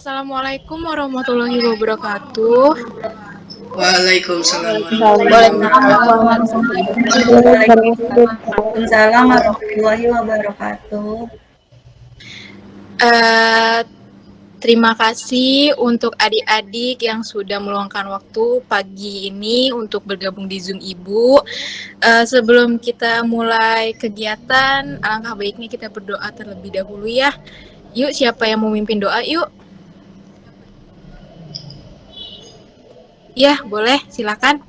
Assalamualaikum warahmatullahi wabarakatuh. Waalaikumsalam warahmatullahi wabarakatuh. Uh, terima kasih untuk adik-adik yang sudah meluangkan waktu pagi ini untuk bergabung di Zoom Ibu. Uh, sebelum kita mulai kegiatan, alangkah baiknya kita berdoa terlebih dahulu ya. Yuk, siapa yang mau mimpin doa? Yuk. Ya, boleh, silakan.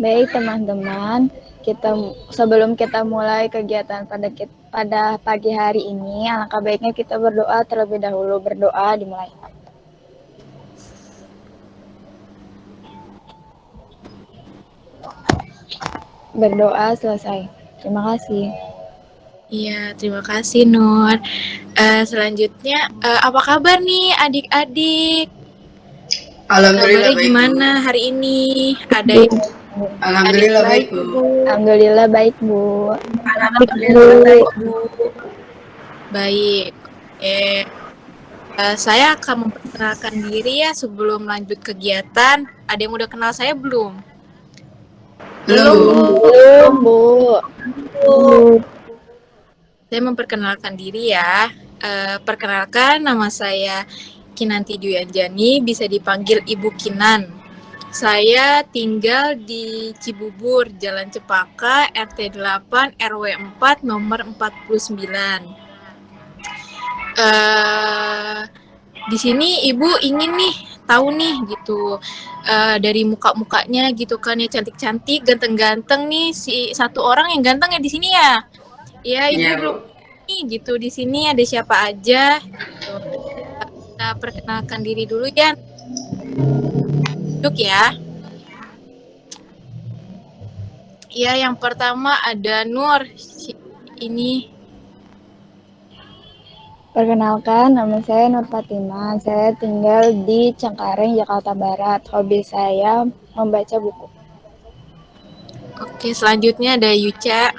Baik, teman-teman. Kita sebelum kita mulai kegiatan pada pada pagi hari ini, alangkah baiknya kita berdoa terlebih dahulu. Berdoa dimulai. Berdoa selesai. Terima kasih. Iya, terima kasih Nur. Uh, selanjutnya, uh, apa kabar nih adik-adik? Alhamdulillah baik, gimana Bu. hari ini? Ada yang Alhamdulillah baik, Bu. Alhamdulillah baik, Bu. Alhamdulillah baik, Bu. Baik. Eh uh, saya akan memperkenalkan diri ya sebelum lanjut kegiatan. Ada yang udah kenal saya belum? Belum, belum Bu. Saya memperkenalkan diri ya. Uh, perkenalkan nama saya Kinanti Duyanjani, bisa dipanggil Ibu Kinan. Saya tinggal di Cibubur, Jalan Cepaka, RT 8, RW 4, nomor 49. Uh, di sini Ibu ingin nih tahu nih gitu uh, dari muka-mukanya gitu kan ya cantik-cantik, ganteng-ganteng nih si satu orang yang ganteng ya di sini ya. Ya Ibu yeah. nih gitu di sini ada siapa aja gitu kita perkenalkan diri dulu ya. Duduk ya. Ya, yang pertama ada Nur. Ini Perkenalkan, nama saya Nur Fatima. Saya tinggal di Cengkareng, Jakarta Barat. Hobi saya membaca buku. Oke, selanjutnya ada Yuca.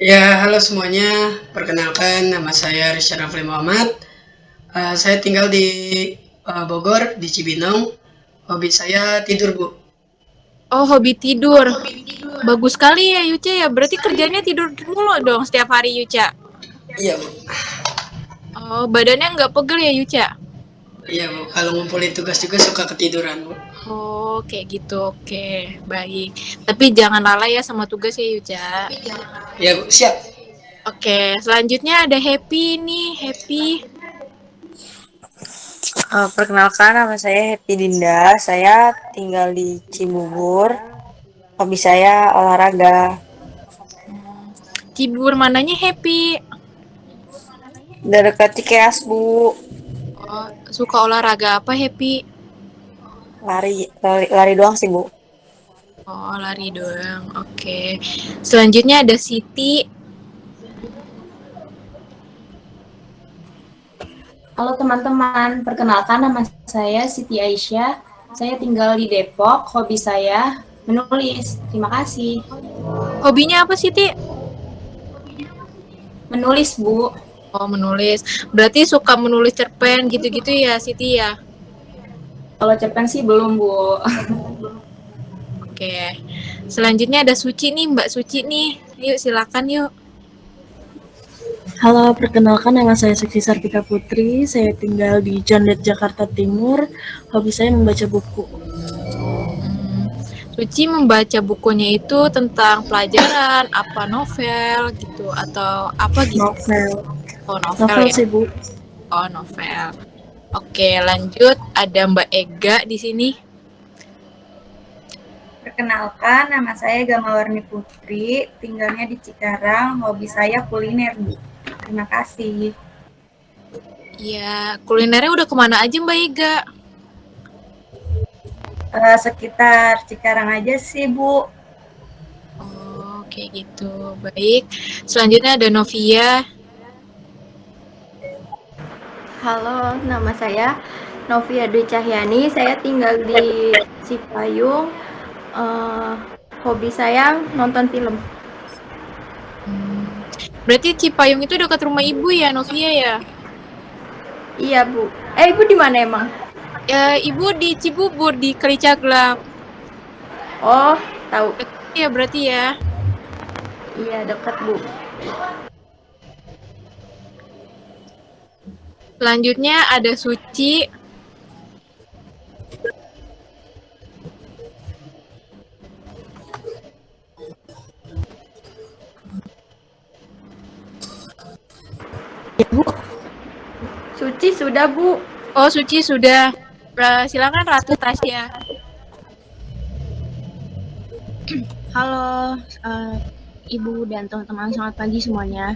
Ya, halo semuanya. Perkenalkan, nama saya Rizal Rafli Muhammad. Uh, saya tinggal di uh, Bogor, di Cibinong. Hobi saya tidur, Bu. Oh, hobi tidur. Hobi tidur. Bagus sekali ya, Yuca ya. Berarti kerjanya tidur mulu dong setiap hari, Yuca? Iya, Bu. Oh, badannya nggak pegel ya, Yuca? Iya, Bu. Kalau ngumpulin tugas juga suka ketiduran, Bu. Oh, kayak gitu. Oke, baik. Tapi jangan lalai ya sama tugas ya, Yuca. Iya, Bu. Siap. Oke, selanjutnya ada Happy nih. Happy. Uh, perkenalkan nama saya Happy Dinda. Saya tinggal di Cibubur. Hobi saya olahraga. Cibubur mananya Happy? Dari dekat Cikeas, Bu. Oh, suka olahraga apa Happy? Lari, lari, lari doang sih, Bu. Oh, lari doang. Oke. Okay. Selanjutnya ada Siti. Halo teman-teman, perkenalkan nama saya Siti Aisyah. Saya tinggal di Depok. Hobi saya menulis. Terima kasih. Hobinya apa Siti? Menulis, Bu. Oh, menulis. Berarti suka menulis cerpen gitu-gitu ya, Siti ya? Kalau cerpen sih belum, Bu. Oke. Selanjutnya ada Suci nih, Mbak Suci nih. Yuk, silakan yuk. Halo, perkenalkan nama saya Seksi Sartika Putri. Saya tinggal di Jondet, Jakarta Timur. Hobi saya membaca buku. Hmm. Suci membaca bukunya itu tentang pelajaran, apa novel gitu atau apa gitu? Novel. Oh, novel, novel ya? sih, Bu. Oh, novel. Oke, lanjut. Ada Mbak Ega di sini. Perkenalkan, nama saya Gamawarni Putri, tinggalnya di Cikarang, hobi saya kuliner, Bu. Terima kasih. Iya, kulinernya udah ke mana aja Mbak Iga? Uh, sekitar Cikarang aja sih, Bu. Oh, kayak gitu. Baik. Selanjutnya ada Novia. Halo, nama saya Novia Dwi Cahyani. Saya tinggal di Cipayung. Uh, hobi saya nonton film. Berarti Cipayung itu dekat rumah ibu ya, Novia ya? Iya, Bu. Eh, Ibu di mana emang? Ya, Ibu di Cibubur di Kalicaglam. Oh, tahu. Iya, berarti ya. Iya, dekat, Bu. Selanjutnya ada Suci. Suci sudah, Bu. Oh, Suci sudah. Uh, silakan Ratu Tasya. Halo, uh, Ibu dan teman-teman, selamat pagi semuanya.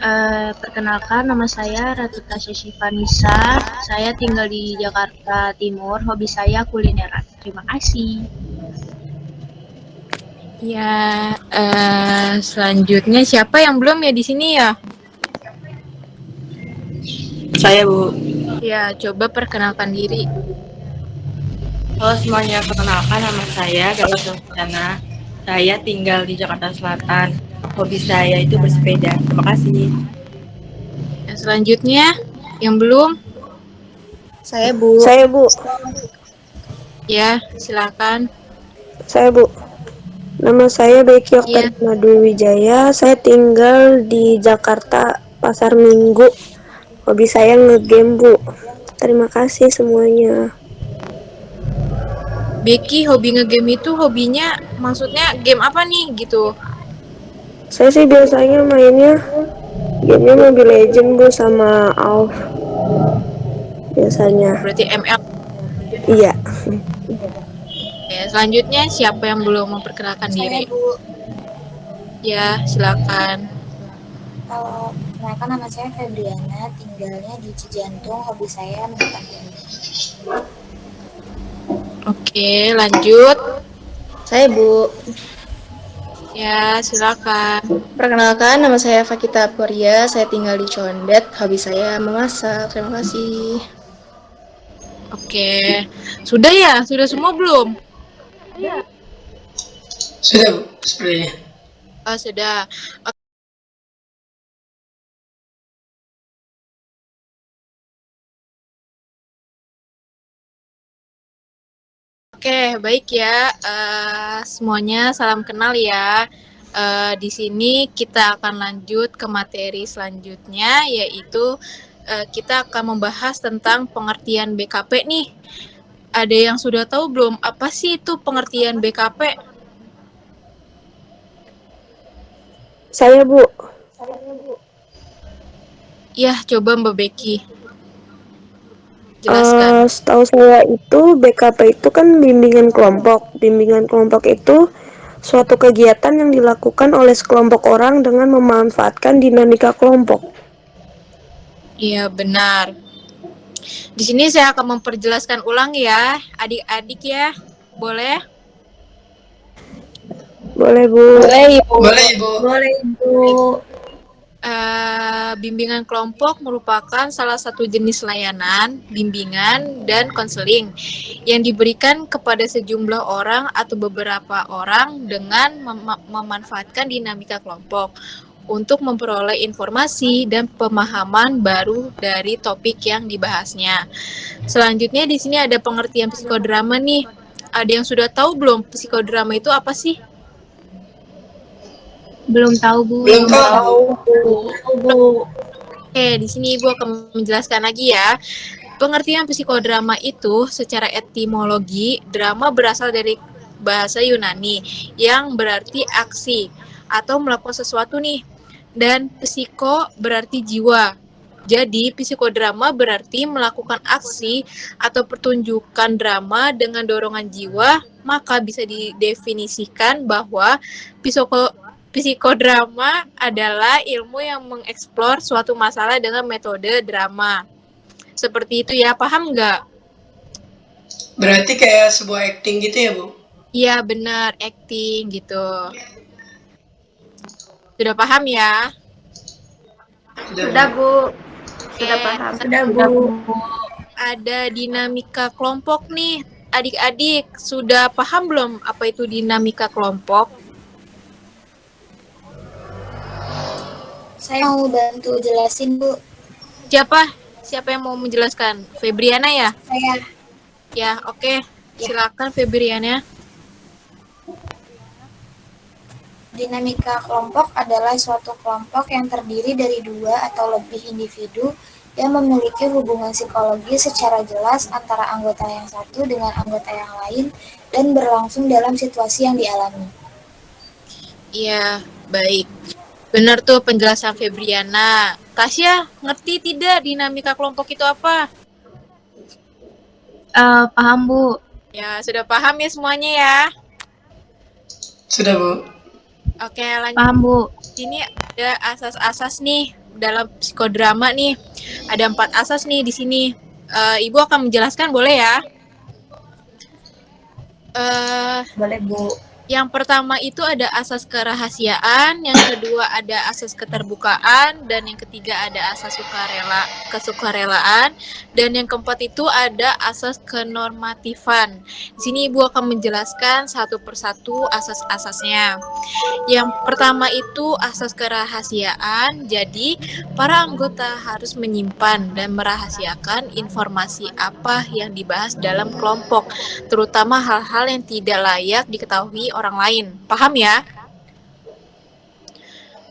Uh, perkenalkan, nama saya Ratu Tasya Shivanisa. Saya tinggal di Jakarta Timur. Hobi saya kulineran. Terima kasih. Ya, uh, selanjutnya siapa yang belum ya di sini ya? Saya, Bu. Ya, coba perkenalkan diri. Halo semuanya, perkenalkan nama saya Gatot Sofyana. Saya tinggal di Jakarta Selatan. Hobi saya itu bersepeda. Terima kasih. Ya, selanjutnya, yang belum? Saya, Bu. Saya, Bu. Ya, silakan. Saya, Bu. Nama saya Becky Iya. Madu Wijaya. Saya tinggal di Jakarta Pasar Minggu. Hobi saya ngegame, Bu. Terima kasih semuanya. Becky hobi ngegame itu hobinya maksudnya game apa nih gitu? Saya sih biasanya mainnya gamenya Mobile Legend, Bu, sama AoV. Biasanya. Berarti ML. Iya. Ya, selanjutnya siapa yang belum memperkenalkan diri? Bu. Ya, silakan. Kalau perkenalkan nama saya Febriana, tinggalnya di Cijantung. Hobi saya menonton film. Oke, lanjut. Saya Bu. Ya, silakan. Perkenalkan nama saya Fakita Puria, saya tinggal di Condet. Hobi saya memasak. Terima kasih. Oke. Sudah ya? Sudah semua belum? Sudah, Bu, sepertinya. Oh, sudah. Oke, baik ya. Uh, semuanya salam kenal ya. Uh, di sini kita akan lanjut ke materi selanjutnya, yaitu uh, kita akan membahas tentang pengertian BKP nih. Ada yang sudah tahu belum apa sih itu pengertian BKP? Saya, Bu. Ya, coba Mbak Becky. Jelaskan. Uh, setahu saya itu BKP itu kan bimbingan kelompok. Bimbingan kelompok itu suatu kegiatan yang dilakukan oleh sekelompok orang dengan memanfaatkan dinamika kelompok. Iya, benar. Di sini saya akan memperjelaskan ulang ya, adik-adik ya. Boleh? Boleh, Bu. Boleh, Ibu. Boleh, Ibu. Boleh, Ibu. Uh, bimbingan kelompok merupakan salah satu jenis layanan, bimbingan, dan konseling yang diberikan kepada sejumlah orang atau beberapa orang dengan mem memanfaatkan dinamika kelompok untuk memperoleh informasi dan pemahaman baru dari topik yang dibahasnya. Selanjutnya di sini ada pengertian psikodrama nih. Ada yang sudah tahu belum psikodrama itu apa sih? Belum tahu, Bu. Belum tahu. Bu. Oke, di sini Ibu akan menjelaskan lagi ya. Pengertian psikodrama itu secara etimologi, drama berasal dari bahasa Yunani yang berarti aksi atau melakukan sesuatu nih. Dan psiko berarti jiwa. Jadi, psikodrama berarti melakukan aksi atau pertunjukan drama dengan dorongan jiwa, maka bisa didefinisikan bahwa psiko Psikodrama adalah ilmu yang mengeksplor suatu masalah dengan metode drama. Seperti itu ya, paham nggak? Berarti kayak sebuah acting gitu ya, Bu? Iya, benar, acting gitu. Sudah paham ya? Sudah, Bu. Sudah Oke, paham. Sudah, Bu. Ada dinamika kelompok nih. Adik-adik, sudah paham belum apa itu dinamika kelompok? Saya mau bantu jelasin, Bu. Siapa? siapa yang mau menjelaskan? Febriana ya? Saya. Ya, oke. Silakan Febriana. Dinamika kelompok adalah suatu kelompok yang terdiri dari dua atau lebih individu yang memiliki hubungan psikologis secara jelas antara anggota yang satu dengan anggota yang lain dan berlangsung dalam situasi yang dialami. Iya, baik. Benar tuh penjelasan Febriana. Tasya, ngerti tidak dinamika kelompok itu apa? Eh, paham, Bu. Ya, sudah paham ya semuanya ya? Sudah, Bu. Oke, lanjut. Paham, Bu. Ini ada asas-asas nih dalam psikodrama nih. Ada empat asas nih di sini. Eh, Ibu akan menjelaskan, boleh ya? Eh, Boleh, Bu. Yang pertama itu ada asas kerahasiaan, yang kedua ada asas keterbukaan, dan yang ketiga ada asas sukarela kesukarelaan, dan yang keempat itu ada asas kenormatifan. Di sini Ibu akan menjelaskan satu persatu asas-asasnya. Yang pertama itu asas kerahasiaan. Jadi, para anggota harus menyimpan dan merahasiakan informasi apa yang dibahas dalam kelompok, terutama hal-hal yang tidak layak diketahui orang lain. Paham ya?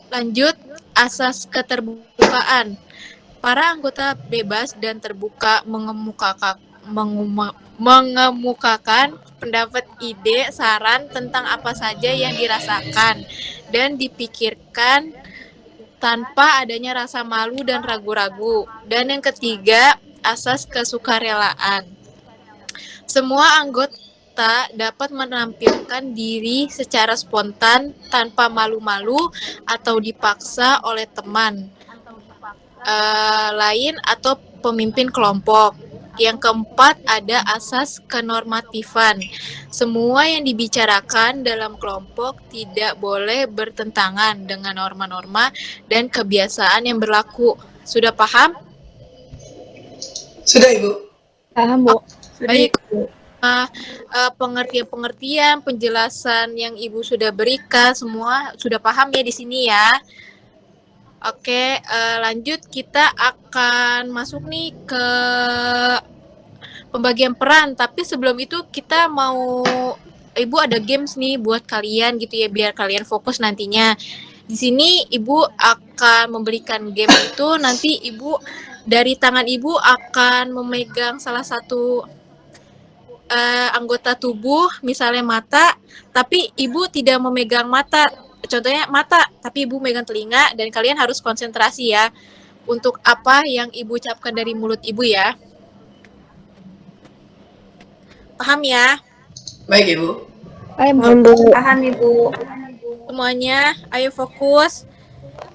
Lanjut, asas keterbukaan. Para anggota bebas dan terbuka mengemukakan mengemukakan pendapat, ide, saran tentang apa saja yang dirasakan dan dipikirkan tanpa adanya rasa malu dan ragu-ragu. Dan yang ketiga, asas kesukarelaan. Semua anggota dapat menampilkan diri secara spontan tanpa malu-malu atau dipaksa oleh teman eh, lain atau pemimpin kelompok. Yang keempat ada asas kenormatifan. Semua yang dibicarakan dalam kelompok tidak boleh bertentangan dengan norma-norma dan kebiasaan yang berlaku. Sudah paham? Sudah, Ibu. Paham, Bu. Baik. Uh, uh, pengertian-pengertian, penjelasan yang Ibu sudah berikan semua sudah paham ya di sini ya. Oke, uh, lanjut kita akan masuk nih ke pembagian peran. Tapi sebelum itu kita mau Ibu ada games nih buat kalian gitu ya biar kalian fokus nantinya. Di sini Ibu akan memberikan game itu nanti Ibu dari tangan Ibu akan memegang salah satu uh, anggota tubuh, misalnya mata, tapi ibu tidak memegang mata. Contohnya mata, tapi ibu megang telinga dan kalian harus konsentrasi ya untuk apa yang ibu ucapkan dari mulut ibu ya. Paham ya? Baik, Ibu. Paham, Bu. Paham, Ibu. Semuanya, ayo fokus.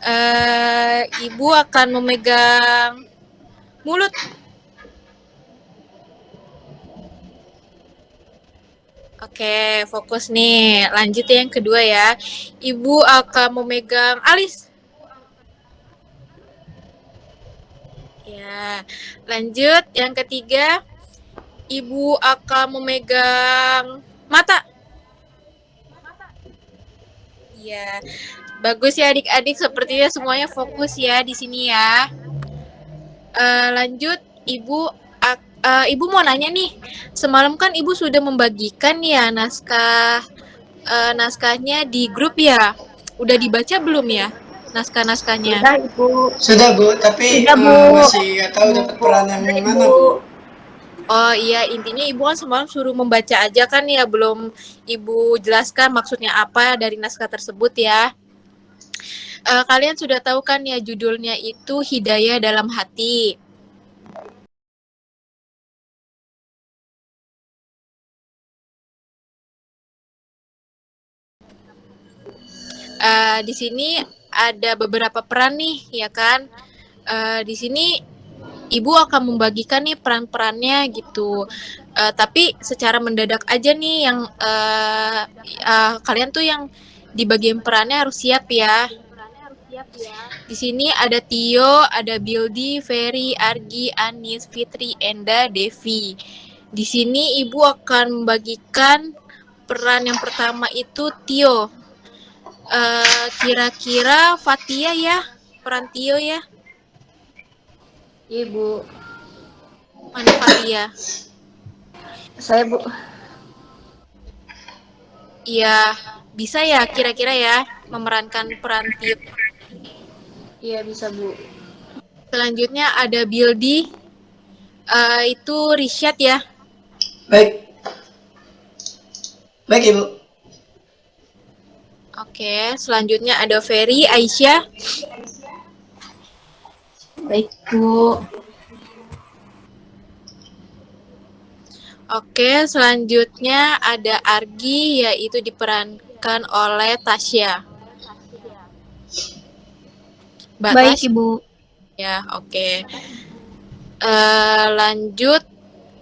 Uh, ibu akan memegang mulut Oke, fokus nih. Lanjut yang kedua ya. Ibu akan memegang alis. Ya, lanjut yang ketiga. Ibu akan memegang mata. Ya, bagus ya adik-adik. Sepertinya semuanya fokus ya di sini ya. Uh, lanjut, ibu uh, ibu mau nanya nih, semalam kan ibu sudah membagikan ya naskah uh, naskahnya di grup ya. Udah dibaca belum ya naskah-naskahnya? Sudah ibu. Sudah, Bu. Tapi Sudah, Bu. uh, masih nggak tahu dapat peran yang mana, Bu. Oh iya, intinya ibu kan semalam suruh membaca aja kan ya, belum ibu jelaskan maksudnya apa dari naskah tersebut ya. Uh, kalian sudah tahu kan ya judulnya itu Hidayah dalam Hati. Uh, di sini ada beberapa peran nih, ya kan? Uh, di sini ibu akan membagikan nih peran-perannya gitu. Uh, tapi secara mendadak aja nih yang uh, uh, kalian tuh yang di bagian perannya harus siap ya. Di sini ada Tio, ada Bildi, Ferry, Argi, Anis, Fitri, Enda, Devi. Di sini ibu akan membagikan peran yang pertama itu Tio. Uh, kira-kira Fatia ya, peran Tio ya. Ibu. Mana Fatia? Saya, Bu. Iya, bisa ya kira-kira ya memerankan peran Tio. Iya, bisa, Bu. Selanjutnya ada Bildi. Eh, itu Rishad ya. Baik. Baik, Ibu. Oke, selanjutnya ada Ferry, Aisyah. Baik, Bu. Oke, selanjutnya ada Argi, yaitu diperankan oleh Tasya. Mbak Baik, Ibu. Ya, oke. Eh, lanjut,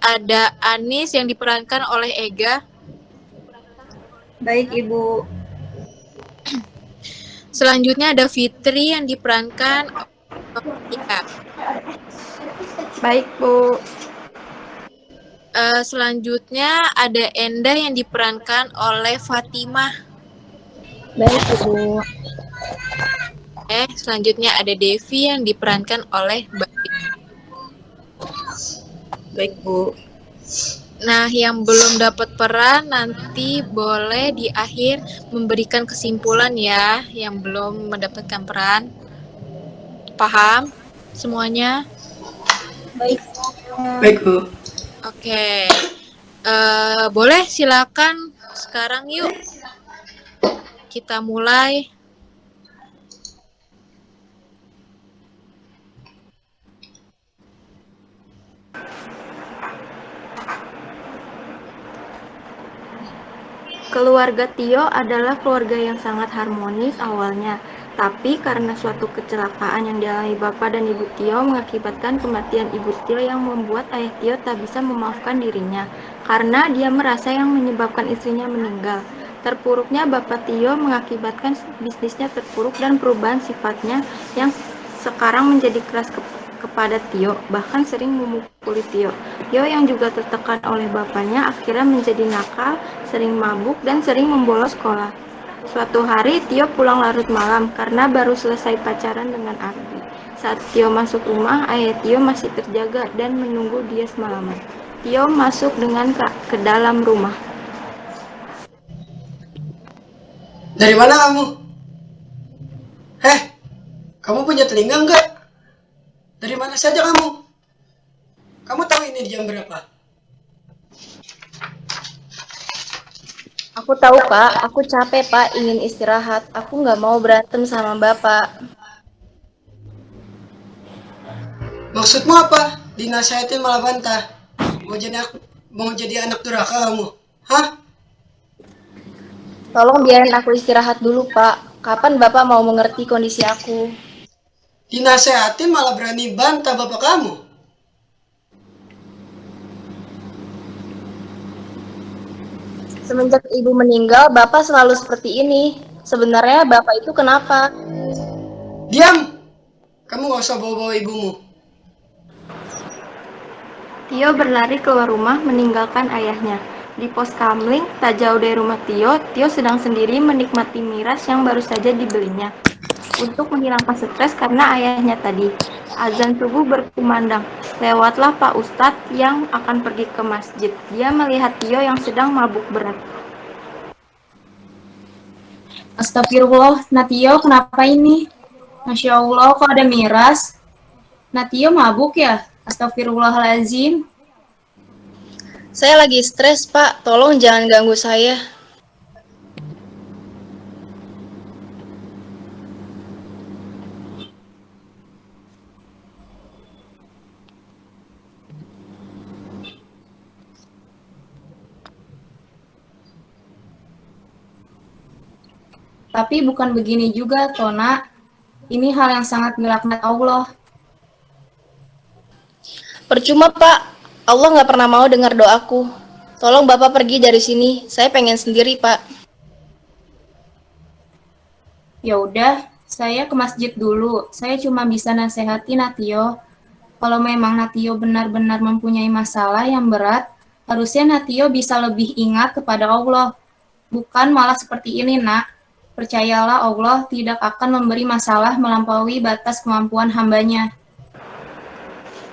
ada Anis yang diperankan oleh Ega. Baik, Ibu. Selanjutnya ada Fitri yang diperankan oleh Ika. Baik, Bu. Eh, selanjutnya ada Endah yang diperankan oleh Fatimah. Baik, Ibu. Eh, selanjutnya ada Devi yang diperankan oleh. Baik, Bu. Nah, yang belum dapat peran nanti boleh di akhir memberikan kesimpulan ya, yang belum mendapatkan peran. Paham semuanya? Baik. Baik, Bu. Oke. Eh, boleh silakan sekarang yuk. Kita mulai. Keluarga Tio adalah keluarga yang sangat harmonis awalnya, tapi karena suatu kecelakaan yang dialami Bapak dan Ibu Tio mengakibatkan kematian Ibu Tio yang membuat Ayah Tio tak bisa memaafkan dirinya, karena dia merasa yang menyebabkan istrinya meninggal. Terpuruknya Bapak Tio mengakibatkan bisnisnya terpuruk dan perubahan sifatnya yang sekarang menjadi keras ke- kepada Tio, bahkan sering memukuli Tio. Tio yang juga tertekan oleh bapaknya akhirnya menjadi nakal, sering mabuk, dan sering membolos sekolah. Suatu hari Tio pulang larut malam karena baru selesai pacaran dengan Ardi. Saat Tio masuk rumah, ayah Tio masih terjaga dan menunggu dia semalaman. Tio masuk dengan ke, ke dalam rumah. Dari mana kamu? Heh, kamu punya telinga enggak? Dari mana saja kamu? Kamu tahu ini jam berapa? Aku tahu, Pak. Aku capek, Pak. Ingin istirahat. Aku nggak mau berantem sama Bapak. Maksudmu apa? Dinasihatin malah bantah. Mau jadi aku, mau jadi anak durhaka kamu? Hah? Tolong biarin aku istirahat dulu, Pak. Kapan Bapak mau mengerti kondisi aku? Dinasehatin malah berani bantah bapak kamu. Semenjak Ibu meninggal, Bapak selalu seperti ini. Sebenarnya Bapak itu kenapa? Diam! Kamu gak usah bawa-bawa ibumu. Tio berlari keluar rumah meninggalkan ayahnya. Di pos kamling, tak jauh dari rumah Tio, Tio sedang sendiri menikmati miras yang baru saja dibelinya. Untuk menghilangkan stres karena ayahnya tadi. Azan subuh berkumandang. Lewatlah Pak Ustadz yang akan pergi ke masjid. Dia melihat Tio yang sedang mabuk berat. Astagfirullah, Natio kenapa ini? Masya Allah, kok ada miras? Natio mabuk ya? Astagfirullahaladzim. Saya lagi stres, Pak. Tolong jangan ganggu saya. Tapi bukan begini juga, Tona. Ini hal yang sangat melaknat Allah. Percuma, Pak. Allah nggak pernah mau dengar doaku. Tolong Bapak pergi dari sini. Saya pengen sendiri, Pak. Ya udah, saya ke masjid dulu. Saya cuma bisa nasihati Natio. Kalau memang Natio benar-benar mempunyai masalah yang berat, harusnya Natio bisa lebih ingat kepada Allah. Bukan malah seperti ini, nak. Percayalah Allah tidak akan memberi masalah melampaui batas kemampuan hambanya.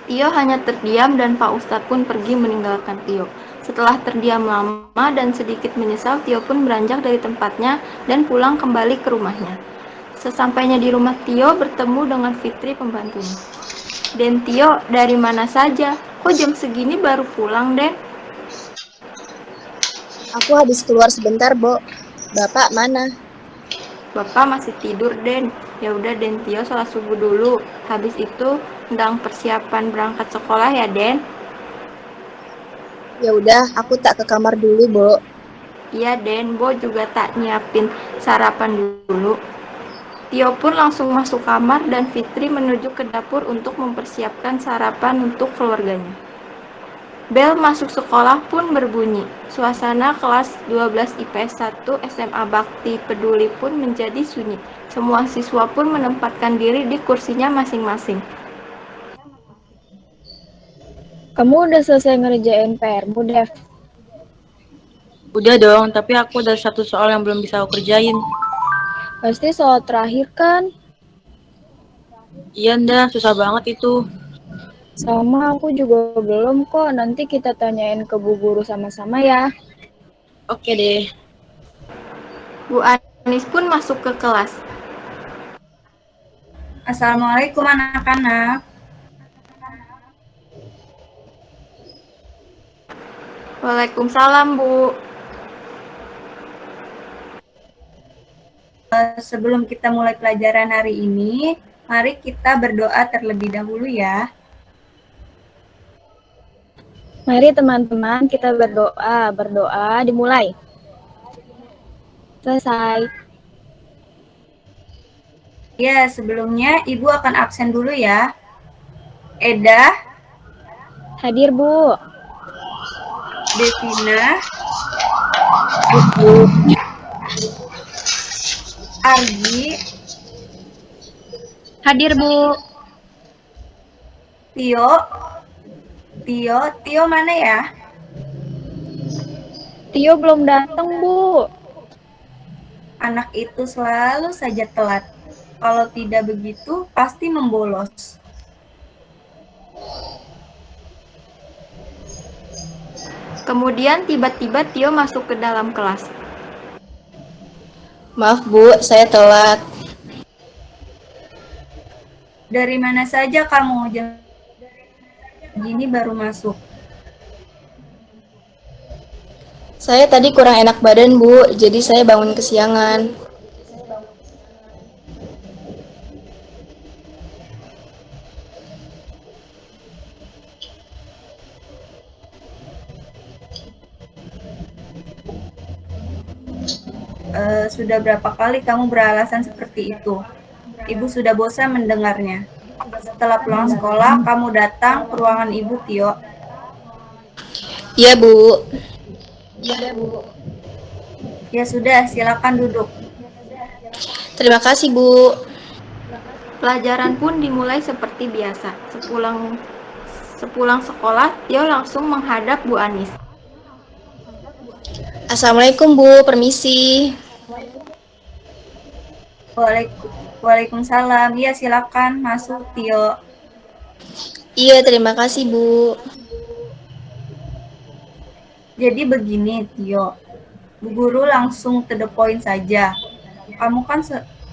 Tio hanya terdiam dan Pak Ustadz pun pergi meninggalkan Tio. Setelah terdiam lama dan sedikit menyesal, Tio pun beranjak dari tempatnya dan pulang kembali ke rumahnya. Sesampainya di rumah Tio bertemu dengan Fitri pembantunya. Den Tio, dari mana saja? Kok jam segini baru pulang, Den? Aku habis keluar sebentar, Bo. Bapak mana? Bapak masih tidur, Den. Ya udah, Den Tio sholat subuh dulu. Habis itu sedang persiapan berangkat sekolah ya, Den. Ya udah, aku tak ke kamar dulu, Bo. Iya, Den. Bo juga tak nyiapin sarapan dulu. Tio pun langsung masuk kamar dan Fitri menuju ke dapur untuk mempersiapkan sarapan untuk keluarganya. Bel masuk sekolah pun berbunyi. Suasana kelas 12 IPS 1 SMA Bakti Peduli pun menjadi sunyi. Semua siswa pun menempatkan diri di kursinya masing-masing. Kamu udah selesai ngerjain PR-mu, Dev? Udah dong, tapi aku ada satu soal yang belum bisa aku kerjain. Pasti soal terakhir kan? Iya ndah, susah banget itu. Sama aku juga belum kok. Nanti kita tanyain ke bu guru sama-sama ya. Oke deh. Bu Anis pun masuk ke kelas. Assalamualaikum anak-anak. Waalaikumsalam, Bu. Eh, Sebelum kita mulai pelajaran hari ini, mari kita berdoa terlebih dahulu ya. Mari teman-teman kita berdoa. Berdoa dimulai. Selesai. Ya, sebelumnya Ibu akan absen dulu ya. Eda, Hadir, Bu. Devina, Bu. Argi, Hadir, Bu. Tio, Tio, Tio mana ya? Tio belum datang, Bu. Anak itu selalu saja telat. Kalau tidak begitu, pasti membolos. Kemudian tiba-tiba Tio masuk ke dalam kelas. Maaf, Bu, saya telat. Dari mana saja kamu? Jam gini baru masuk. Saya tadi kurang enak badan, Bu, jadi saya bangun kesiangan. Eh, sudah berapa kali kamu beralasan seperti itu? Ibu sudah bosan mendengarnya. Setelah pulang sekolah, kamu datang ke ruangan Ibu, Tio. Iya, Bu. Iya, Bu. Ya sudah, silakan duduk. Terima kasih, Bu. Pelajaran pun dimulai seperti biasa. Sepulang sepulang sekolah, Tio langsung menghadap Bu Anis. Assalamualaikum, Bu. Permisi. Waalaikum- Waalaikumsalam. Iya, silakan masuk, Tio. Iya, terima kasih, Bu. Jadi begini, Tio. Bu Guru langsung to the point saja. Kamu kan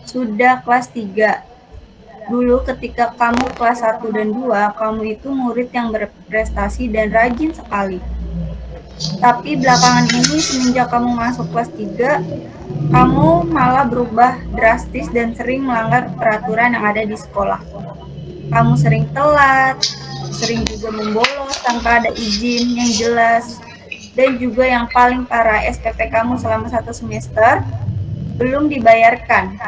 sudah kelas 3. Dulu ketika kamu kelas 1 dan 2, kamu itu murid yang berprestasi dan rajin sekali. Tapi belakangan ini semenjak kamu masuk kelas 3, kamu malah berubah drastis dan sering melanggar peraturan yang ada di sekolah. Kamu sering telat, sering juga membolos tanpa ada izin yang jelas, dan juga yang paling parah SPP kamu selama satu semester belum dibayarkan.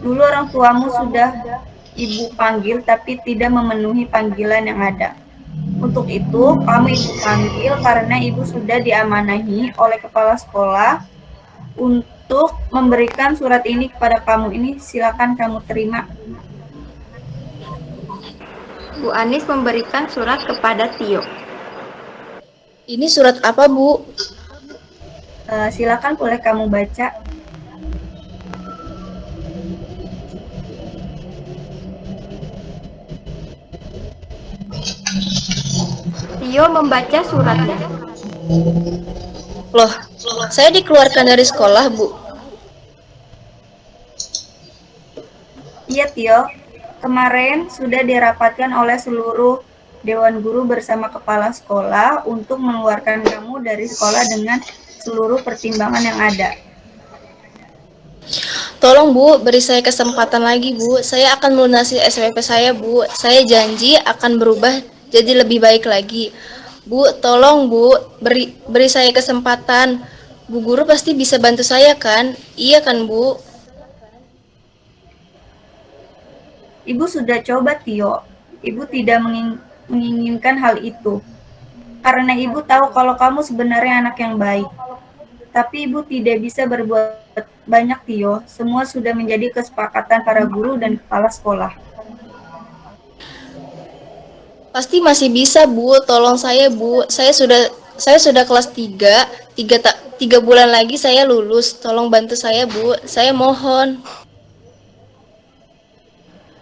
Dulu orang tuamu sudah ibu panggil tapi tidak memenuhi panggilan yang ada. Untuk itu, kamu ibu panggil karena ibu sudah diamanahi oleh kepala sekolah untuk memberikan surat ini kepada kamu ini. Silakan kamu terima. Bu Anis memberikan surat kepada Tio. Ini surat apa, Bu? Eh, silakan boleh kamu baca. Tio membaca suratnya. Loh, saya dikeluarkan dari sekolah, Bu. Iya, Tio. Kemarin sudah dirapatkan oleh seluruh Dewan Guru bersama kepala sekolah untuk mengeluarkan kamu dari sekolah dengan seluruh pertimbangan yang ada. Tolong Bu, beri saya kesempatan lagi Bu. Saya akan melunasi SPP saya Bu. Saya janji akan berubah jadi lebih baik lagi. Bu, tolong Bu, beri beri saya kesempatan. Bu guru pasti bisa bantu saya kan? Iya kan Bu? Ibu sudah coba, Tio. Ibu tidak menging- menginginkan hal itu. Karena ibu tahu kalau kamu sebenarnya anak yang baik. Tapi ibu tidak bisa berbuat banyak, Tio. Semua sudah menjadi kesepakatan para guru dan kepala sekolah. Pasti masih bisa Bu, tolong saya Bu. Saya sudah saya sudah kelas 3, tiga, ta- tiga bulan lagi saya lulus. Tolong bantu saya Bu, saya mohon.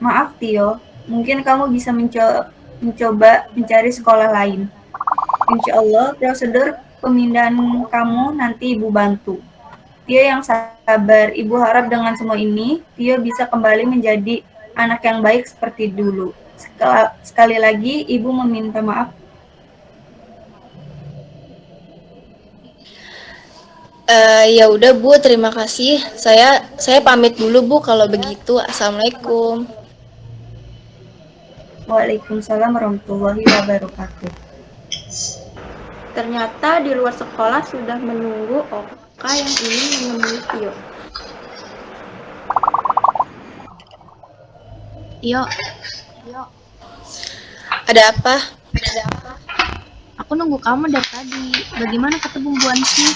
Maaf, Tio. Mungkin kamu bisa menco- mencoba mencari sekolah lain. Insya Allah, prosedur pemindahan kamu nanti Ibu bantu. Tio yang sabar, Ibu harap dengan semua ini, Tio bisa kembali menjadi anak yang baik seperti dulu. Sekal- Sekali lagi, Ibu meminta maaf. Eh ya udah Bu, terima kasih. Saya saya pamit dulu Bu kalau begitu. Assalamualaikum. Waalaikumsalam warahmatullahi wabarakatuh. Ternyata di luar sekolah sudah menunggu Oka yang ingin menemui Tio. Tio, Ada apa? aku nunggu kamu dari tadi. Bagaimana ketemu Bu Ansi?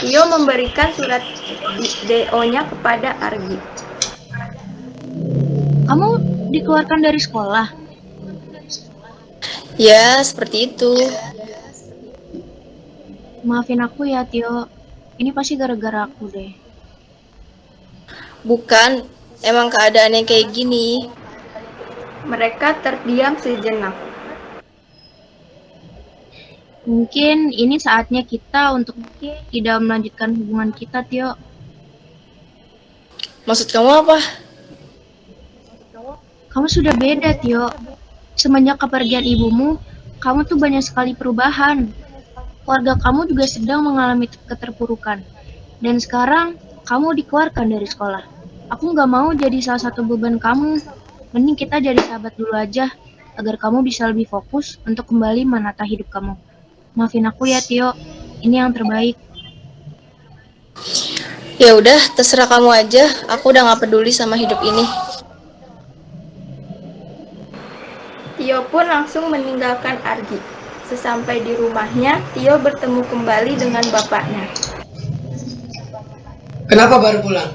Tio memberikan surat DO-nya kepada Argi. Kamu dikeluarkan dari sekolah. Ya, seperti itu. Maafin aku ya, Tio. Ini pasti gara-gara aku deh. Bukan, emang keadaannya kayak gini. Mereka terdiam sejenak. Mungkin ini saatnya kita untuk tidak melanjutkan hubungan kita, Tio. Maksud kamu apa? Kamu sudah beda, Tio. Semenjak kepergian ibumu, kamu tuh banyak sekali perubahan. Keluarga kamu juga sedang mengalami keterpurukan. Dan sekarang, kamu dikeluarkan dari sekolah. Aku nggak mau jadi salah satu beban kamu. Mending kita jadi sahabat dulu aja, agar kamu bisa lebih fokus untuk kembali menata hidup kamu. Maafin aku ya, Tio. Ini yang terbaik. Ya udah, terserah kamu aja. Aku udah nggak peduli sama hidup ini. Tio pun langsung meninggalkan Argi. Sesampai di rumahnya, Tio bertemu kembali dengan bapaknya. Kenapa baru pulang?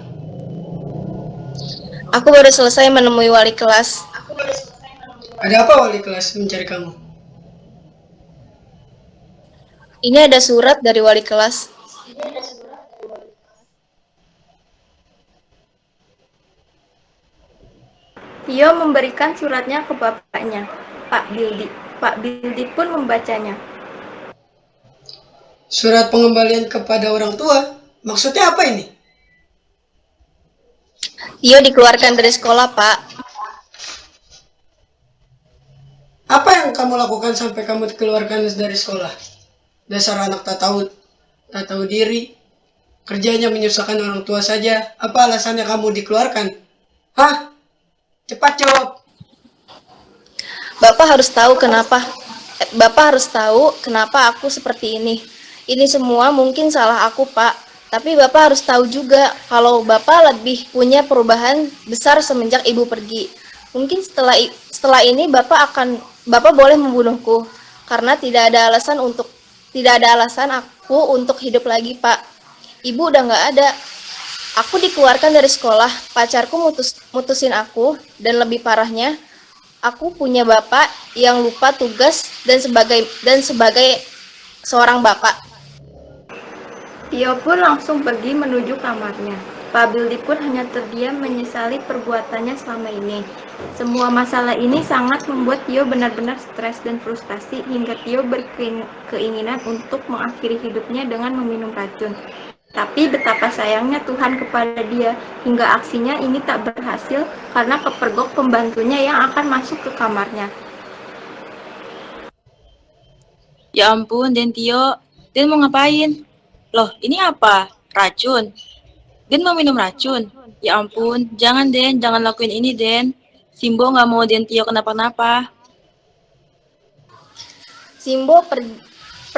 Aku baru selesai menemui wali kelas. Ada apa wali kelas mencari kamu? Ini ada surat dari wali kelas. Tio memberikan suratnya ke bapaknya, Pak Bildi. Pak Bildi pun membacanya. Surat pengembalian kepada orang tua? Maksudnya apa ini? Tio dikeluarkan dari sekolah, Pak. Apa yang kamu lakukan sampai kamu dikeluarkan dari sekolah? Dasar anak tak tahu, tak tahu diri. Kerjanya menyusahkan orang tua saja. Apa alasannya kamu dikeluarkan? Hah? Cepat jawab. Bapak harus tahu kenapa. eh, Bapak harus tahu kenapa aku seperti ini. Ini semua mungkin salah aku, Pak. Tapi Bapak harus tahu juga kalau Bapak lebih punya perubahan besar semenjak Ibu pergi. Mungkin setelah setelah ini Bapak akan Bapak boleh membunuhku karena tidak ada alasan untuk tidak ada alasan aku untuk hidup lagi, Pak. Ibu udah nggak ada. Aku dikeluarkan dari sekolah, pacarku mutus, mutusin aku, dan lebih parahnya, aku punya bapak yang lupa tugas dan sebagai dan sebagai seorang bapak. Tio pun langsung pergi menuju kamarnya. Pak Bildi pun hanya terdiam menyesali perbuatannya selama ini. Semua masalah ini sangat membuat Tio benar-benar stres dan frustasi hingga Tio berkeinginan untuk mengakhiri hidupnya dengan meminum racun. Tapi betapa sayangnya Tuhan kepada dia hingga aksinya ini tak berhasil karena kepergok pembantunya yang akan masuk ke kamarnya. Ya ampun, Den Tio. Den mau ngapain? Loh, ini apa? Racun? Den mau minum racun? Ya ampun, jangan Den, jangan lakuin ini Den. Simbo nggak mau Den Tio kenapa-napa. Simbo per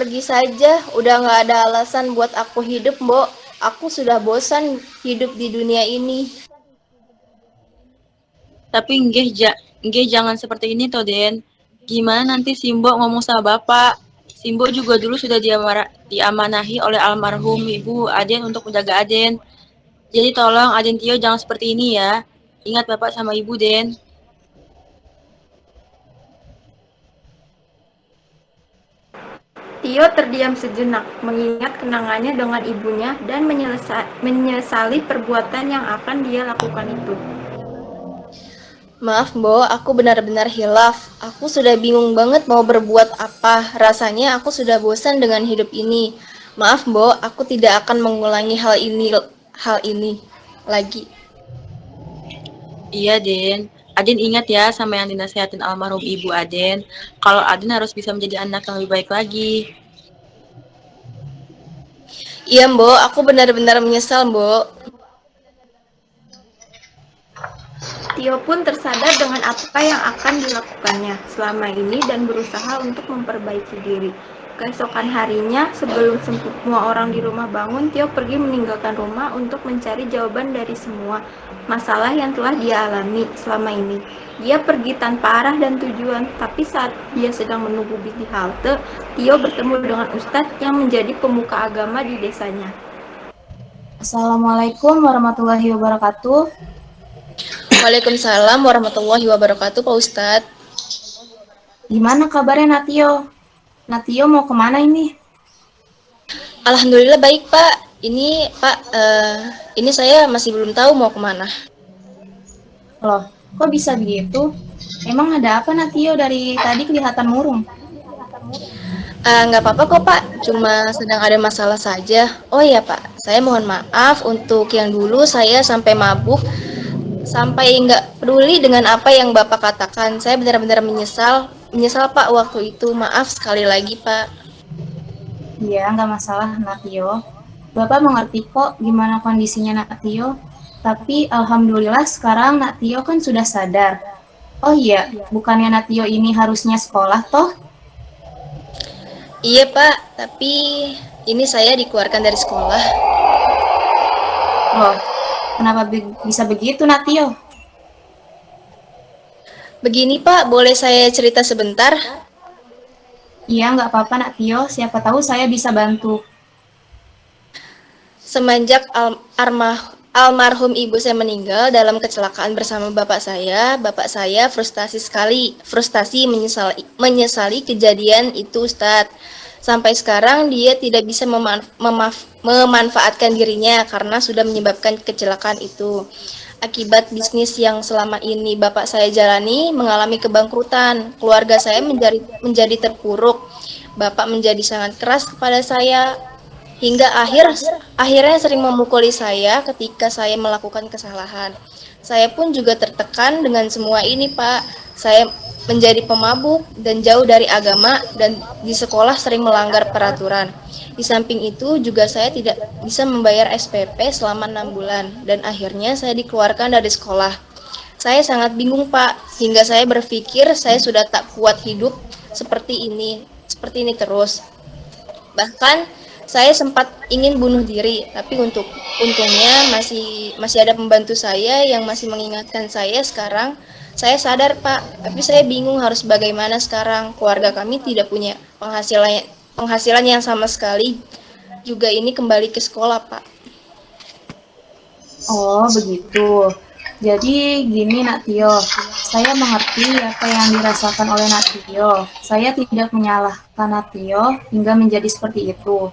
pergi saja, udah nggak ada alasan buat aku hidup, Mbok. Aku sudah bosan hidup di dunia ini. Tapi nggih, ja, jangan seperti ini toh Den. Gimana nanti Simbo ngomong sama Bapak? Simbo juga dulu sudah diamanahi oleh almarhum Ibu Aden untuk menjaga Aden. Jadi tolong Aden Tio jangan seperti ini ya. Ingat Bapak sama Ibu, Den. Tio terdiam sejenak, mengingat kenangannya dengan ibunya dan menyesali perbuatan yang akan dia lakukan itu. Maaf, Bo, aku benar-benar hilaf. Aku sudah bingung banget mau berbuat apa. Rasanya aku sudah bosan dengan hidup ini. Maaf, Bo, aku tidak akan mengulangi hal ini hal ini lagi. Iya, Den. Aden ingat ya sama yang dinasihatin almarhum ibu Aden. Kalau Aden harus bisa menjadi anak yang lebih baik lagi. Iya, Mbok. Aku benar-benar menyesal, Mbok. Tio pun tersadar dengan apa yang akan dilakukannya selama ini dan berusaha untuk memperbaiki diri. Keesokan harinya, sebelum semua orang di rumah bangun, Tio pergi meninggalkan rumah untuk mencari jawaban dari semua masalah yang telah dia alami selama ini. Dia pergi tanpa arah dan tujuan, tapi saat dia sedang menunggu di halte, Tio bertemu dengan Ustadz yang menjadi pemuka agama di desanya. Assalamualaikum warahmatullahi wabarakatuh. Waalaikumsalam warahmatullahi wabarakatuh, Pak Ustadz. Gimana kabarnya Natio? Natio mau ke mana ini? Alhamdulillah baik, Pak. Ini, Pak, uh, ini saya masih belum tahu mau ke mana. Loh, kok bisa begitu? Emang ada apa Natio dari tadi kelihatan murung? Uh, nggak apa-apa kok Pak, cuma sedang ada masalah saja. Oh iya Pak, saya mohon maaf untuk yang dulu saya sampai mabuk sampai nggak peduli dengan apa yang Bapak katakan. Saya benar-benar menyesal, menyesal Pak waktu itu. Maaf sekali lagi Pak. Iya, nggak masalah Natio. Bapak mengerti kok gimana kondisinya Natio. Tapi Alhamdulillah sekarang Natio kan sudah sadar. Oh iya, bukannya Natio ini harusnya sekolah toh? Iya Pak, tapi ini saya dikeluarkan dari sekolah. Oh, Kenapa be bisa begitu, Natio? Begini, Pak. Boleh saya cerita sebentar? Iya, nggak apa-apa, Natio. Siapa tahu saya bisa bantu. Semenjak al armah almarhum ibu saya meninggal dalam kecelakaan bersama bapak saya, bapak saya frustasi sekali, frustasi menyesali, menyesali kejadian itu, Ustadz. Sampai sekarang dia tidak bisa memanf memaf memanfaatkan dirinya karena sudah menyebabkan kecelakaan itu. Akibat bisnis yang selama ini bapak saya jalani mengalami kebangkrutan, keluarga saya menjadi menjadi terpuruk. Bapak menjadi sangat keras kepada saya hingga akhir akhirnya sering memukuli saya ketika saya melakukan kesalahan. Saya pun juga tertekan dengan semua ini, Pak. Saya menjadi pemabuk dan jauh dari agama dan di sekolah sering melanggar peraturan. Di samping itu juga saya tidak bisa membayar SPP selama enam bulan dan akhirnya saya dikeluarkan dari sekolah. Saya sangat bingung Pak, hingga saya berpikir saya sudah tak kuat hidup seperti ini, seperti ini terus. Bahkan saya sempat ingin bunuh diri, tapi untuk untungnya masih masih ada pembantu saya yang masih mengingatkan saya sekarang saya sadar Pak, tapi saya bingung harus bagaimana sekarang. Keluarga kami tidak punya penghasilan penghasilan yang sama sekali. Juga ini kembali ke sekolah Pak. Oh begitu. Jadi gini Nak Tio, saya mengerti apa yang dirasakan oleh Nak Tio. Saya tidak menyalahkan Nak Tio hingga menjadi seperti itu.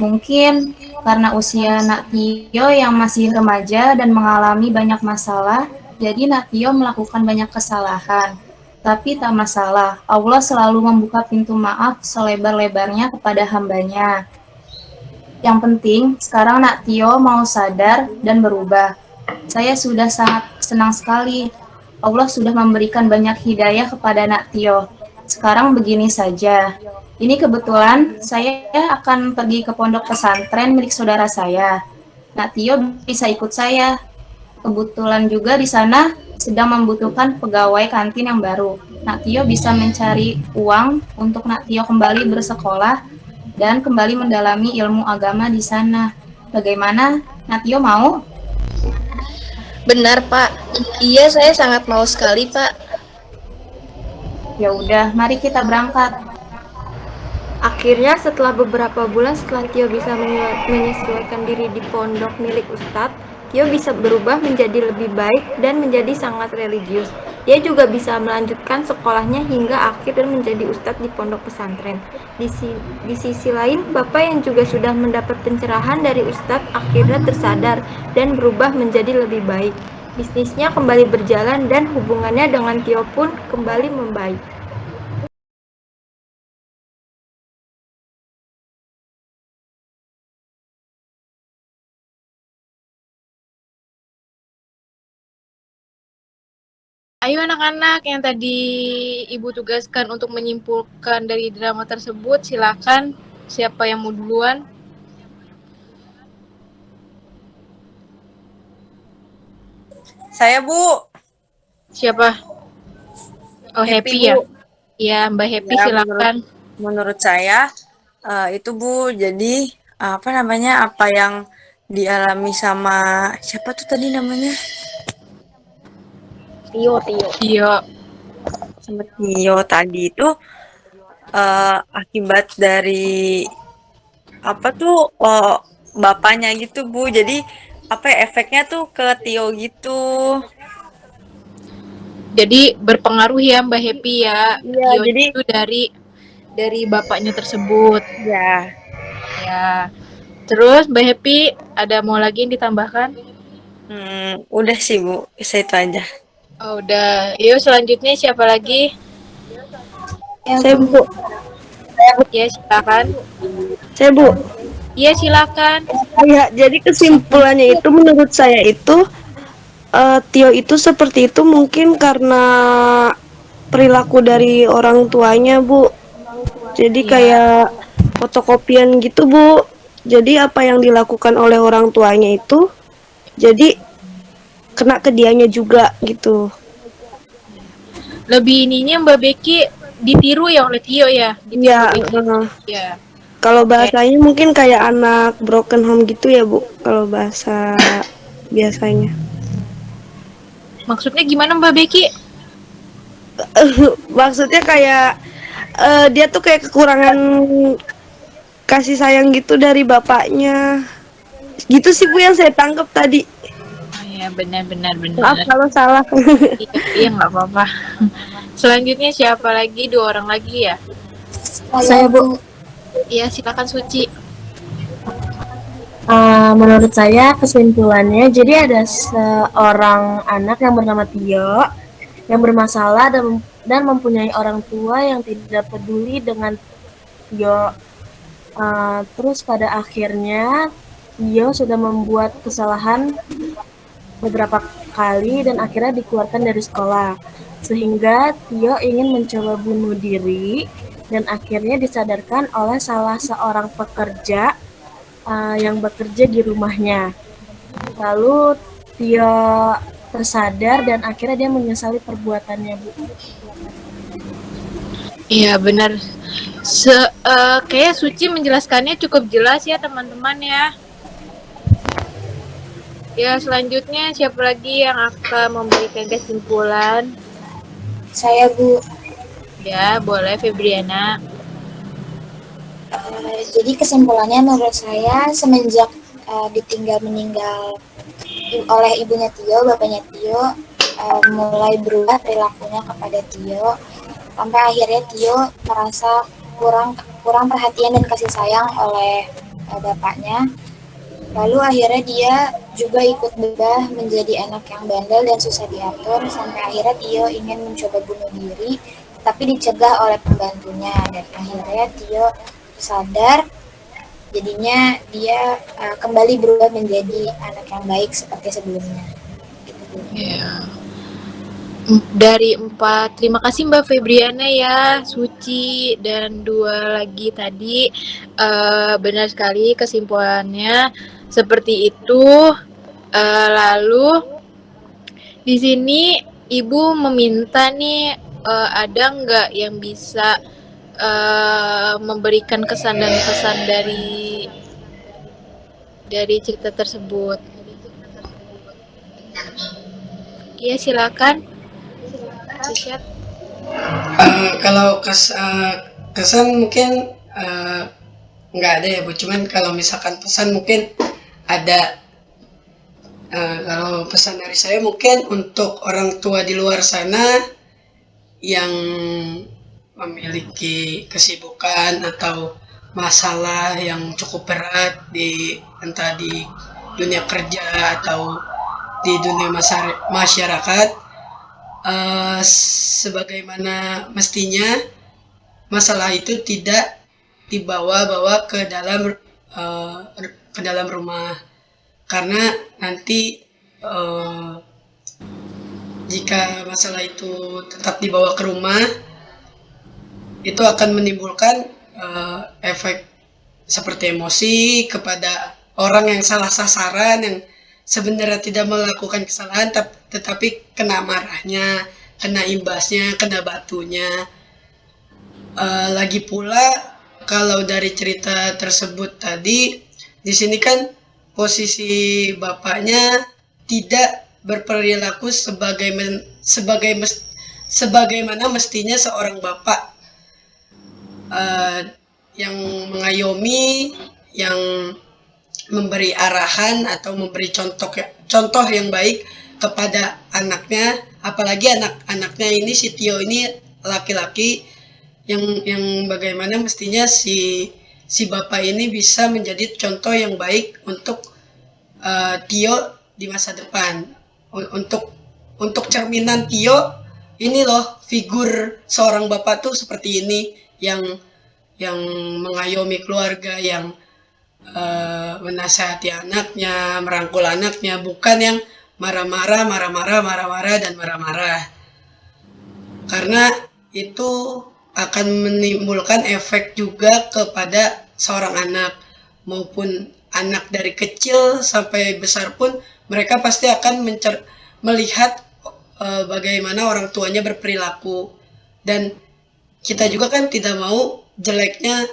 Mungkin karena usia Nak Tio yang masih remaja dan mengalami banyak masalah, jadi Nak Tio melakukan banyak kesalahan. Tapi tak masalah, Allah selalu membuka pintu maaf selebar-lebarnya kepada hambanya. Yang penting, sekarang Nak Tio mau sadar dan berubah. Saya sudah sangat senang sekali. Allah sudah memberikan banyak hidayah kepada Nak Tio. Sekarang begini saja. Ini kebetulan saya akan pergi ke pondok pesantren milik saudara saya. Nak Tio bisa ikut saya. Kebetulan juga di sana sedang membutuhkan pegawai kantin yang baru. Nak Tio bisa mencari uang untuk Nak Tio kembali bersekolah dan kembali mendalami ilmu agama di sana. Bagaimana? Nak Tio mau? Benar, Pak. Iya, saya sangat mau sekali, Pak. Ya udah, mari kita berangkat. Akhirnya setelah beberapa bulan setelah Tio bisa menyesuaikan diri di pondok milik Ustadz, Tio bisa berubah menjadi lebih baik dan menjadi sangat religius. Dia juga bisa melanjutkan sekolahnya hingga akhir dan menjadi ustadz di pondok pesantren. Di, si, di sisi lain, Bapak yang juga sudah mendapat pencerahan dari ustadz akhirnya tersadar dan berubah menjadi lebih baik. Bisnisnya kembali berjalan dan hubungannya dengan Tio pun kembali membaik. Ayo anak-anak yang tadi Ibu tugaskan untuk menyimpulkan dari drama tersebut, silakan. Siapa yang mau duluan? Saya, Bu. Siapa? Oh, Happy, Happy ya? Bu. Iya, Mbak Happy Ya, silakan. menurut, menurut saya uh, itu Bu, jadi apa namanya apa yang dialami sama siapa tuh tadi namanya? Tio, Tio. Tio. Sama Tio tadi itu uh, akibat dari apa tuh oh, bapaknya gitu Bu. Jadi apa ya, efeknya tuh ke Tio gitu. Jadi berpengaruh ya Mbak Happy ya. Iya, Tio jadi itu dari dari bapaknya tersebut. ya Ya. Terus Mbak Happy ada mau lagi yang ditambahkan? hmm, udah sih Bu, saya itu aja. Oh, udah. Yuk selanjutnya siapa lagi? Saya Bu. Ya, silakan. Saya Bu. Iya, silakan. Ya, jadi kesimpulannya itu menurut saya itu eh, Tio itu seperti itu mungkin karena perilaku dari orang tuanya, Bu. Jadi Iya. kayak fotokopian gitu, Bu. Jadi apa yang dilakukan oleh orang tuanya itu jadi kena ke dianya juga gitu. Lebih ininya Mbak Becky ditiru ya oleh Tio ya? Iya. Iya. Kalau bahasanya mungkin kayak anak broken home gitu ya, Bu. Kalau bahasa biasanya. Maksudnya gimana Mbak Becky? Maksudnya kayak eh, dia tuh kayak kekurangan kasih sayang gitu dari bapaknya. Gitu sih Bu yang saya tangkap tadi. Iya, benar benar Maaf benar. kalau salah. iya, iya nggak apa-apa. Selanjutnya siapa lagi? Dua orang lagi ya? Saya, Bu. Iya, silakan Suci. Eh, menurut saya kesimpulannya jadi ada seorang anak yang bernama Tio yang bermasalah dan dan mempunyai orang tua yang tidak peduli dengan Tio. Eh, terus pada akhirnya Tio sudah membuat kesalahan beberapa kali dan akhirnya dikeluarkan dari sekolah. Sehingga Tio ingin mencoba bunuh diri dan akhirnya disadarkan oleh salah seorang pekerja uh, yang bekerja di rumahnya. Lalu Tio tersadar dan akhirnya dia menyesali perbuatannya, Bu. Iya, benar. Se eh, kayak Suci menjelaskannya cukup jelas ya, teman-teman ya. Ya, selanjutnya siapa lagi yang akan memberikan kesimpulan? Saya, Bu. Ya, boleh Febriana. Eh, jadi kesimpulannya menurut saya semenjak eh, ditinggal meninggal oleh ibunya Tio, bapaknya Tio eh, mulai berubah perilakunya kepada Tio sampai akhirnya Tio merasa kurang kurang perhatian dan kasih sayang oleh uh, bapaknya. Lalu akhirnya dia juga ikut berubah menjadi anak yang bandel dan susah diatur sampai akhirnya Tio ingin mencoba bunuh diri tapi dicegah oleh pembantunya. Dan akhirnya Tio sadar jadinya dia uh, kembali berubah menjadi anak yang baik seperti sebelumnya. Yeah dari empat terima kasih Mbak Febriana ya Suci dan dua lagi tadi. Uh, benar sekali kesimpulannya seperti itu uh, lalu di sini ibu meminta nih uh, ada nggak yang bisa uh, memberikan kesan dan pesan dari dari cerita tersebut? Iya silakan. Uh, kalau kes, uh, kesan mungkin uh, nggak ada ya bu, cuman kalau misalkan pesan mungkin ada. Uh, kalau pesan dari saya mungkin untuk orang tua di luar sana yang memiliki kesibukan atau masalah yang cukup berat di entah di dunia kerja atau di dunia masyarakat uh, sebagaimana mestinya masalah itu tidak dibawa-bawa ke dalam uh, ke dalam rumah karena nanti uh, jika masalah itu tetap dibawa ke rumah itu akan menimbulkan uh, efek seperti emosi kepada orang yang salah sasaran yang sebenarnya tidak melakukan kesalahan tetapi kena marahnya, kena imbasnya, kena batunya. Uh, lagi pula kalau dari cerita tersebut tadi di sini kan posisi bapaknya tidak berperilaku sebagai men, sebagai mes, sebagaimana mestinya seorang bapak. Uh, yang mengayomi, yang memberi arahan atau memberi contoh contoh yang baik kepada anaknya. Apalagi anak-anaknya ini si Tio ini laki-laki yang yang bagaimana mestinya si si bapak ini bisa menjadi contoh yang baik untuk uh, Tio di masa depan untuk untuk cerminan Tio ini loh figur seorang bapak tuh seperti ini yang yang mengayomi keluarga yang uh, menasihati anaknya, merangkul anaknya, bukan yang marah-marah, marah-marah, marah-marah, dan marah-marah. Karena itu akan menimbulkan efek juga kepada seorang anak maupun anak dari kecil sampai besar pun mereka pasti akan mencer melihat uh, bagaimana orang tuanya berperilaku dan kita juga kan tidak mau jeleknya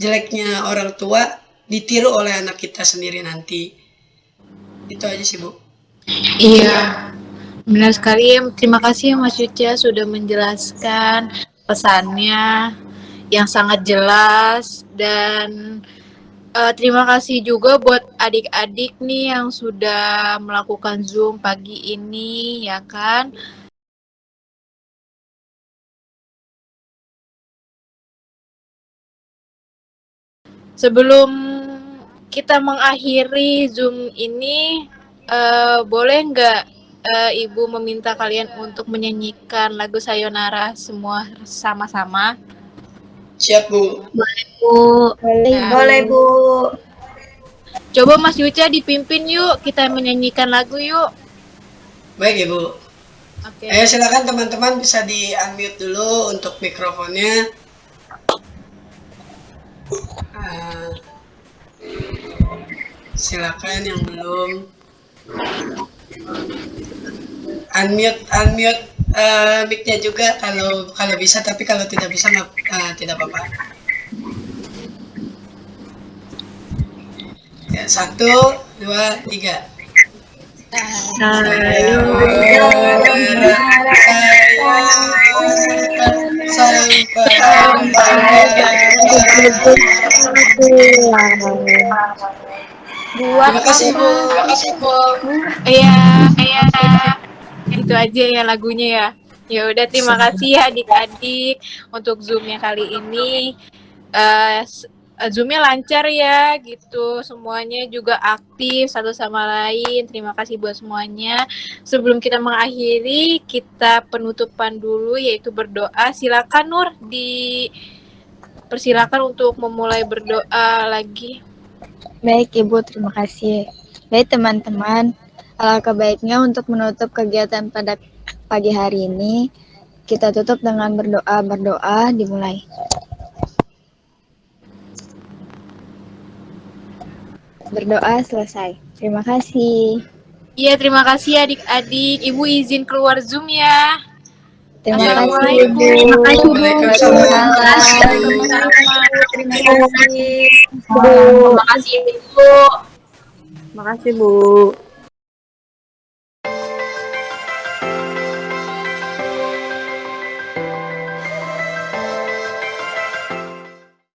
jeleknya orang tua ditiru oleh anak kita sendiri nanti. Itu aja sih, Bu. Iya, benar sekali. Terima kasih Mas Yuca sudah menjelaskan pesannya yang sangat jelas dan uh, terima kasih juga buat adik-adik nih yang sudah melakukan Zoom pagi ini ya kan. Sebelum kita mengakhiri Zoom ini, uh, boleh nggak uh, Ibu meminta kalian untuk menyanyikan lagu Sayonara semua sama-sama? Siap, Bu. Boleh, Bu. Boleh, ya. boleh Bu. Coba Mas Yuca dipimpin yuk, kita menyanyikan lagu yuk. Baik, Ibu. Oke. Okay. Ayo silakan teman-teman bisa di-unmute dulu untuk mikrofonnya. Uh, silakan yang belum unmute unmute uh, mic-nya juga kalau kalau bisa tapi kalau tidak bisa uh, tidak apa-apa. Ya satu dua tiga. Sampai buat terima kasih bu terima kasih bu iya iya itu aja ya lagunya ya ya udah terima kasih ya adik-adik untuk zoomnya kali ini uh, eh, Zoom-nya lancar ya gitu. Semuanya juga aktif satu sama lain. Terima kasih buat semuanya. Sebelum kita mengakhiri, kita penutupan dulu yaitu berdoa. Silakan Nur di persilakan untuk memulai berdoa lagi. Baik Ibu, terima kasih. Baik teman-teman, alangkah baiknya untuk menutup kegiatan pada pagi hari ini, kita tutup dengan berdoa. Berdoa dimulai. Berdoa selesai. Terima kasih. Iya, terima kasih adik-adik. Ibu izin keluar Zoom ya. Terima kasih, Assalamualaikum. Bu. Terima kasih, Bu. Terima kasih. Terima kasih, Bu. Terima kasih, Bu.